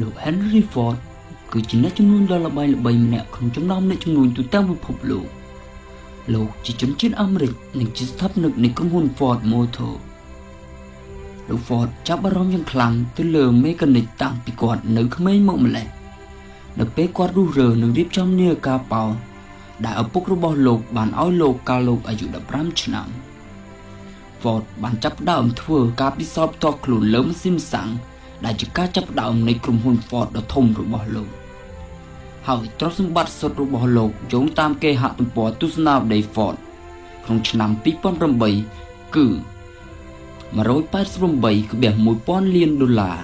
លោក Henry Ford គឺជាអ្នកជំនួញដ៏ល្បីល្បីម្នាក់ក្នុងចំណោមអ្នកជំនួញទូទាំងពិភពលោកលោកជាជនជាតិអាមេរិកនិងជាស្ថាបនិកនៃក្រុមហ៊ុន Ford Motor លោក Ford ចាប់អារម្មណ៍យ៉ាងខ្លាំងទៅលើមេកានិកតាំងពីគាត់នៅក្មេងមកម្ល៉េះនៅពេលគាត់រុះរើនិងរៀបចំនាឡិកាប៉ោដែលឪពុករបស់លោកបានឲ្យលោកកាលលោកអាយុ15ឆ្នាំ Ford បានចាប់ផ្ដើមធ្វើការពិសោធន៍ផ្ទាល់ខ្លួនលើម៉ាស៊ីនសាំង ដែលជាការចាប់ផ្ដើមនៃក្រុមហ៊ុន Ford ដ៏ធំរបស់លោកហើយទ្រព្យសម្បត្តិសុទ្ធរបស់លោកយោងតាមគេហទំព័រទស្សនាវដ្តី Ford ក្នុងឆ្នាំ2008គឺ188.1000លានដុល្លារ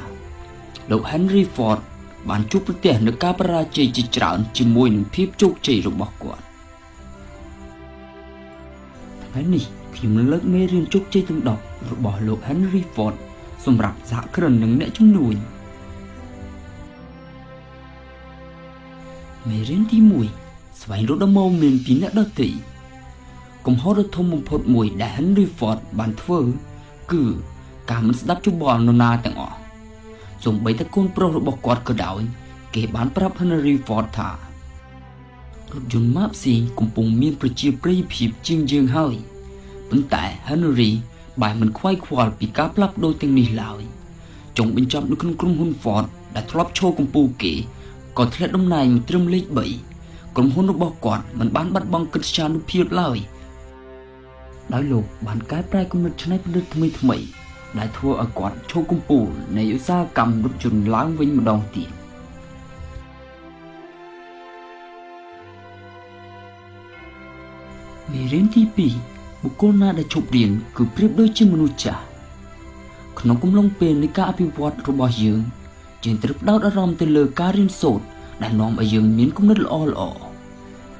លោក Henry Ford បានជួបប្រទះនឹងការបរាជ័យជាច្រើនជាមួយនឹងភាពជោគជ័យរបស់គាត់ថ្ងៃនេះខ្ញុំនឹងលើកមេរៀនជោគជ័យទាំង10របស់លោក Henry Ford សម្រាប់សហគ្រិននិងអ្នកជំនួញមេរៀនទី1ស្វែងរកដំណោមានពីអ្នកដទៃកំហុសដ៏ធំបំផុតមួយដែល Henry Ford បានធ្វើគឺការមិនស្ដាប់យោបល់នរណាទាំងអស់សូម្បីតែកូនប្រុសរបស់គាត់ក៏ដោយ គេបានប្រាប់ Henry Ford ថារថយន្ត Maxi កំពុងមានប្រជាប្រិយភាពជាងយើងហើយប៉ុន្តែ Henry បែរមិនខ្វាយខ្វល់ពីការផ្លាស់ប្ដូរទាំងនេះឡើយចុងបញ្ចប់នៅក្នុងក្រុមហ៊ុន Ford ដែលធ្លាប់ឈរកំពូលគេក៏ធ្លាក់តំណែងមកត្រឹមលេខ3ក្រុមហ៊ុនរបស់គាត់មិនបានបាត់បង់កិត្តិយសភាពឡើយដោយលោកបានកែប្រែគំនិតច្នៃប្រឌិតថ្មីថ្មីដែលធ្វើឲ្យគាត់ឈរកំពូលនៃឧស្សាហកម្មរថយន្តឡើងវិញម្ដងទៀតមេរៀនទី2 បុគ្គលណាដែលជប់រៀនគឺប្រៀបដូចជាមនុស្សចាស់ក្នុងកំឡុងពេលនៃការអភិវឌ្ឍរបស់យើងយើងត្រូវផ្ដោតអារម្មណ៍ទៅលើការរៀនសូត្រដែលនាំឲ្យយើងមានគំនិតល្អល្អ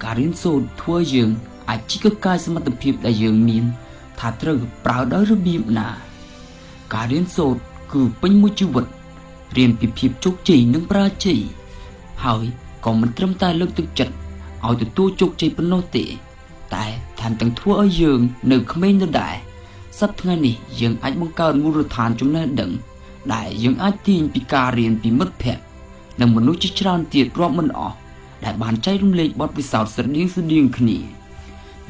ការរៀនសូត្រធ្វើឲ្យយើងអាចជីកកាយសមត្ថភាពដែលយើងមានថាត្រូវប្រើដោយរបៀបណា ការរៀនសូត្រគឺពេញមួយជីវិតរៀនពីភាពជោគជ័យនិងបរាជ័យហើយក៏មិនត្រឹមតែលើកទឹកចិត្តឲ្យទទួលជោគជ័យប៉ុណ្ណោះទេ តែ ថែមទាំងធ្វើឲ្យយើង នៅក្មេងដដែលសប្តាហ៍ថ្ងៃនេះយើងអាចបង្កើតមូលដ្ឋានចំណេះដឹង ដែលយើងអាចទាញពីការរៀនពីមិត្តភ័ក្តិនិងមនុស្សជាច្រើនទៀតរាប់មិនអស់ដែលបានចែករំលែកបទពិសោធន៍ស្រដៀងស្រដៀងគ្នា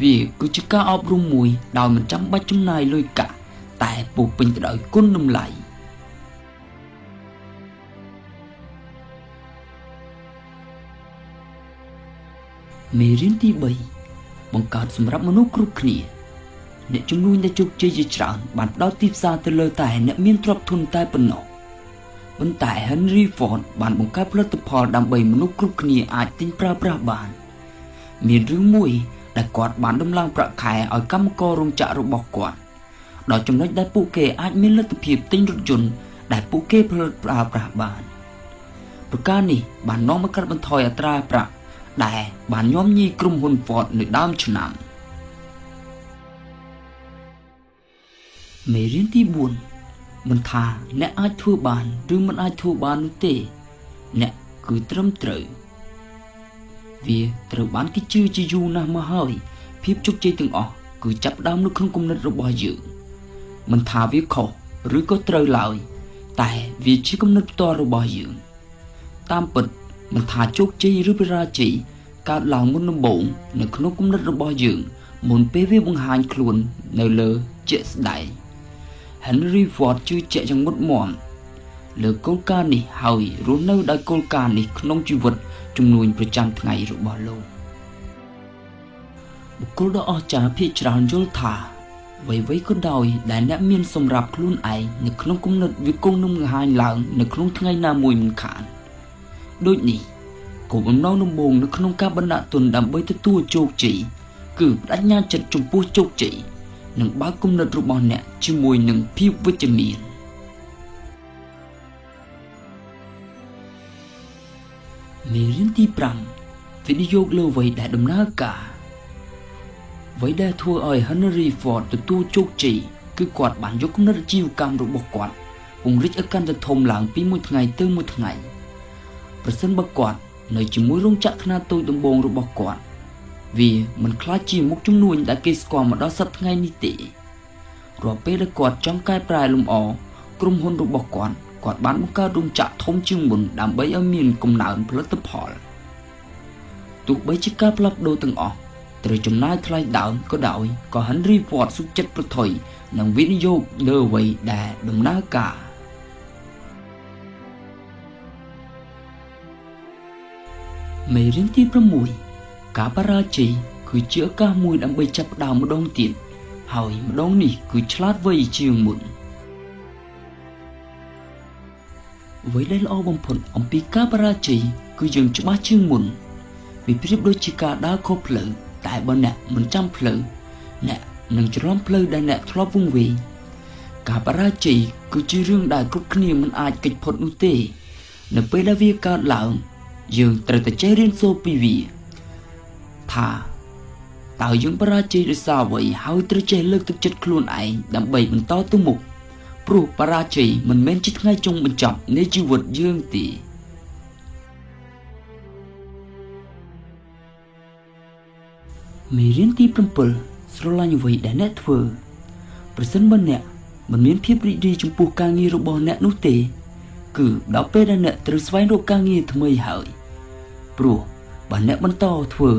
វាគឺជាការអប់រំមួយដោយមិនចាំបាច់ចំណាយលុយកាក់តែពោពេញទៅដោយគុណតម្លៃមេរៀនទី3 បង្កើតសម្រាប់មនុស្សគ្រប់គ្នាអ្នកជំនួញដែលជោគជ័យជាច្រើនបានផ្ដោតទីផ្សារទៅលើតែអ្នកមានទ្រព្យធនតែប៉ុណ្ណោះប៉ុន្តែ Henry Ford បានបង្កើតផលិតផលដើម្បីមនុស្សគ្រប់គ្នាអាចទិញប្រើប្រាស់បាន មានរឿងមួយដែលគាត់បានដំឡើងប្រាក់ខែឲ្យកម្មកររោងចក្ររបស់គាត់ដល់ចំណុចដែលពួកគេអាចមានលទ្ធភាពទិញរថយន្តដែលពួកគេផលិតប្រើប្រាស់បានប្រការនេះបាននាំមកកាត់បន្ថយអត្រាប្រាក់ ដែលបានញោមញីក្រុមហ៊ុន Ford នៅដើមឆ្នាំមេរៀនទី4មិនថាអ្នកអាចធ្វើបានឬមិនអាចធ្វើបាននោះទេ អ្នកគឺត្រឹមត្រូវវាត្រូវបានគេជឿជាយូរណាស់មកហើយភាពជោគជ័យទាំងអស់គឺចាប់ផ្ដើមនៅក្នុងគំនិតរបស់យើងមិនថាវាខុសឬក៏ត្រូវឡើយតែវាជាគំនិតផ្ទាល់របស់យើងតាមពិត មិនថាជោគជ័យឬបរាជ័យកើតឡើងមុនដំបូងនៅក្នុងគំនិតរបស់យើង មុនពេលវាបង្ហាញខ្លួននៅលើជាក់ស្ដែង Henry Ford ជឿជាក់យ៉ាងមុតមមលើគោលការណ៍នេះហើយរស់នៅដោយគោលការណ៍នេះក្នុងជីវិតជំនួញប្រចាំថ្ងៃរបស់លោកបុគ្គលដ៏អស្ចារ្យភាគច្រើនយល់ថាអ្វីៗក៏ដោយដែលអ្នកមានសម្រាប់ខ្លួនឯងនៅក្នុងគំនិតវាគង់នឹងបង្ហាញឡើងនៅក្នុងថ្ងៃណាមួយមិនខាន ដូចនេះគោលបំណងដំបូងនៅក្នុងការបណ្ដាក់ទុនដើម្បីទទួលជោគជ័យគឺបដិញ្ញាចិត្តចំពោះជោគជ័យនិងបើកគំនិតរបស់អ្នកជាមួយនឹងភាពវិជ្ជមានមេរៀនទី5វិនិយោគលើអ្វីដែលដំណើរការអ្វីដែលធ្វើឲ្យ Henry Ford ទទួលជោគជ័យគឺគាត់បានយកគំនិតអាជីវកម្មរបស់គាត់ពង្រីកឲ្យកាន់តែធំឡើងពីមួយថ្ងៃទៅមួយថ្ងៃ ប្រសិនបើគាត់នៅជាមួយរោងចក្រខ្នាតតូចដំបូងរបស់គាត់វាមិនខ្លាចជាមុខជំនួញដែលគេស្គាល់មកដល់សប្តាហ៍ថ្ងៃនេះទេរាល់ពេលដែលគាត់ចង់កែប្រែលម្អក្រុមហ៊ុនរបស់គាត់គាត់បានបង្កើតរោងចក្រធំជាងមុនដើម្បីឲ្យមានកំណើនផលិតផលទោះបីជាការផ្លាស់ប្ដូរទាំងអស់ត្រូវចំណាយថ្លៃដើមក៏ដោយក៏ Henry Ford សុខចិត្តប្រថុយនិងវិនិយោគលើអ្វីដែលដំណើរការ មេរៀនទី6ការបរាជ័យគឺជាឱកាសមួយដើម្បីចាប់ផ្ដើមម្ដងទៀតហើយម្ដងនេះគឺឆ្លាតវៃជាងមុនអ្វីដែលល្អបំផុតអំពីការបរាជ័យគឺយើងច្បាស់ជាងមុនវាប្រៀបដូចជាការដើរខុសផ្លូវតែបើអ្នកមិនចាំផ្លូវអ្នកនឹងច្រឡំផ្លូវដែលអ្នកធ្លាប់វង្វេងការបរាជ័យគឺជារឿងដែលគ្រប់គ្នាមិនអាចគេចផុតនោះទេ នៅពេលដែលវាកើតឡើង យើងត្រូវតែចេះរៀនសូត្រពីវាថាតើយើងបរាជ័យដោយសារអ្វីហើយត្រូវចេះលើកទឹកចិត្តខ្លួនឯងដើម្បីបន្តទៅមុខព្រោះបរាជ័យមិនមែនជាថ្ងៃចុងបញ្ចប់នៃជីវិតយើងទេមេរៀនទី7ស្រឡាញ់អ្វីដែលអ្នកធ្វើប្រសិនបើអ្នកមិនមានភាពរីករាយចំពោះការងាររបស់អ្នកនោះទេ គឺដល់ពេលដែលអ្នកត្រូវស្វែងរកការងារថ្មីហើយព្រោះបើអ្នកបន្តធ្វើ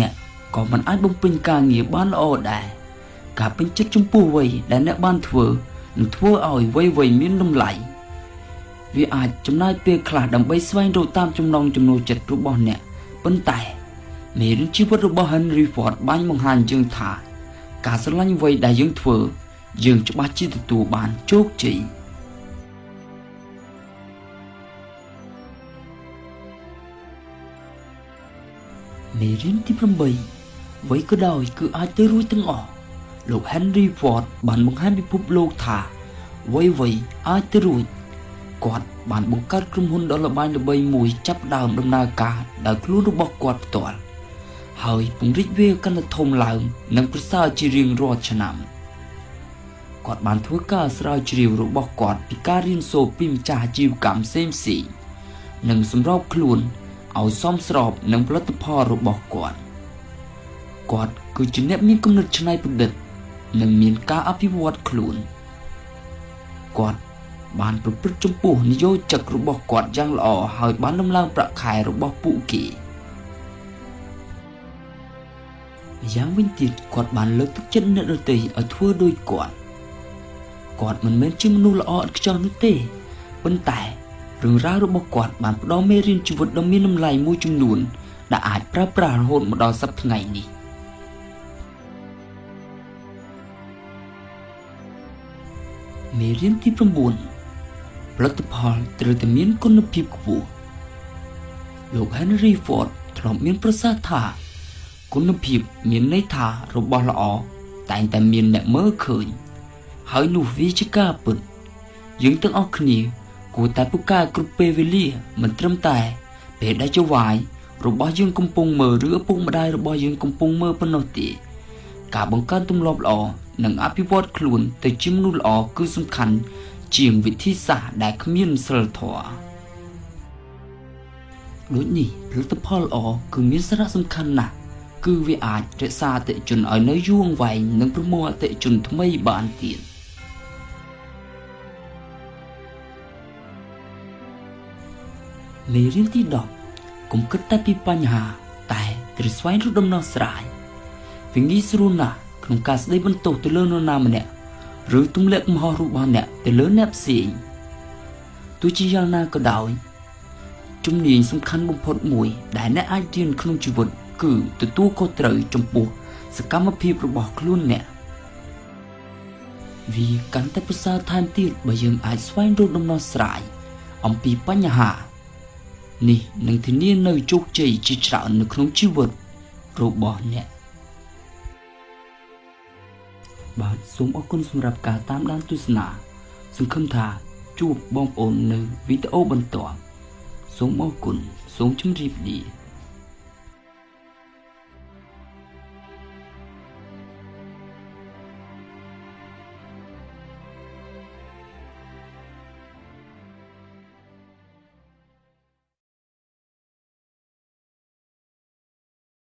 អ្នកក៏មិនអាចបំពេញការងារបានល្អដែរការពេញចិត្តចំពោះអ្វីដែលអ្នកបានធ្វើនឹងធ្វើឲ្យអ្វីៗមានតម្លៃវាអាចចំណាយពេលខ្លះដើម្បីស្វែងរកតាមចំណង់ចំណូលចិត្តរបស់អ្នកប៉ុន្តែមេរៀនជីវិតរបស់ Henry Ford បានបង្ហាញយើងថា ការស្រឡាញ់អ្វីដែលយើងធ្វើ យើងច្បាស់ជាទទួលបានជោគជ័យ មេរៀនទី8អ្វីក៏ដោយគឺអាចទៅរួចទាំងអស់លោក Henry Ford បានបង្ហាញពិភពលោកថាអ្វីៗអាចទៅរួចគាត់បានបង្កើតក្រុមហ៊ុនដ៏ល្បាញល្បីមួយចាប់ដើមដំណើរការដោយខ្លួនរបស់គាត់ផ្ទាល់ហើយពង្រីកវាកាន់តែធំឡើងនិងប្រសើរជារៀងរាល់ឆ្នាំគាត់បានធ្វើការស្រាវជ្រាវរបស់គាត់ពីការរៀនសូត្រពីម្ចាស់អាជីវកម្មផ្សេងផ្សេងនិងសម្របខ្លួន ឲ្យសមស្របនឹងផលិតផលរបស់គាត់គាត់គឺជាអ្នកមានគំនិតច្នៃប្រឌិត និងមានការអភិវឌ្ឍខ្លួនគាត់បានប្រព្រឹត្តចំពោះនយោជករបស់គាត់យ៉ាងល្អហើយបានដំឡើងប្រាក់ខែរបស់ពួកគេយ៉ាងវិញទៀតគាត់បានលើកទឹកចិត្តអ្នកដទៃឲ្យធ្វើដូចគាត់គាត់មិនមែនជាមនុស្សល្អឥតខ្ចោះនោះទេប៉ុន្តែ រឿងរ៉ាវរបស់គាត់បានផ្ដល់មេរៀនជីវិតដ៏មានតម្លៃមួយចំនួនដែលអាចប្រើប្រាស់រហូតមកដល់សប្តាហ៍ថ្ងៃនេះមេរៀនទី9ផលិតផលត្រូវតែមានគុណភាពខ្ពស់លោក Henry Ford ធ្លាប់មានប្រសាសន៍ថាគុណភាពមានន័យថារបស់ល្អតែងតែមានអ្នកមើលឃើញហើយនោះវាជាការពិតយើងទាំងអស់គ្នា គួរតែពូកែគ្រប់ពេលវេលាមិនត្រឹមតែពេលដែលជាវាយរបស់យើងកំពុងមើលឬឪពុកម្ដាយរបស់យើងកំពុងមើលប៉ុណ្ណោះទេការបង្កើនទម្លាប់ល្អនិងអភិវឌ្ឍខ្លួនទៅជាមនុស្សល្អគឺសំខាន់ជាងវិធីសាស្ត្រដែលគ្មានសិលធម៌ដូចនេះផលិតផលល្អគឺមានសារៈសំខាន់ណាស់គឺវាអាចរក្សាអតិជនឲ្យនៅយូរអង្វែងនិងប្រមូលអតិជនថ្មីបានទៀត មេរៀនទី10កុំគិតតែពីបញ្ហា តែត្រូវស្វែងរកដំណោះស្រាយវាងាយស្រួលណាស់ក្នុងការស្ដីបន្ទោសទៅលើនរណាម្នាក់ឬទម្លាក់កំហុសរបស់អ្នកទៅលើអ្នកផ្សេងទោះជាយ៉ាងណាក៏ដោយជំនាញសំខាន់បំផុតមួយ ដែលអ្នកអាចរៀនក្នុងជីវិត គឺទទួលខុសត្រូវចំពោះសកម្មភាពរបស់ខ្លួនអ្នកវាកាន់តែប្រសើរថែមទៀតបើយើងអាចស្វែងរកដំណោះស្រាយអំពីបញ្ហា នេះនឹងធានានៅជោគជ័យជាច្រើននៅក្នុងជីវិតរបស់អ្នកបាទសូមអរគុណសម្រាប់ការតាមដានទស្សនា សង្ឃឹមថាជួបបងប្អូននៅវីដេអូបន្ទាប់សូមអរគុណសូមជម្រាបលា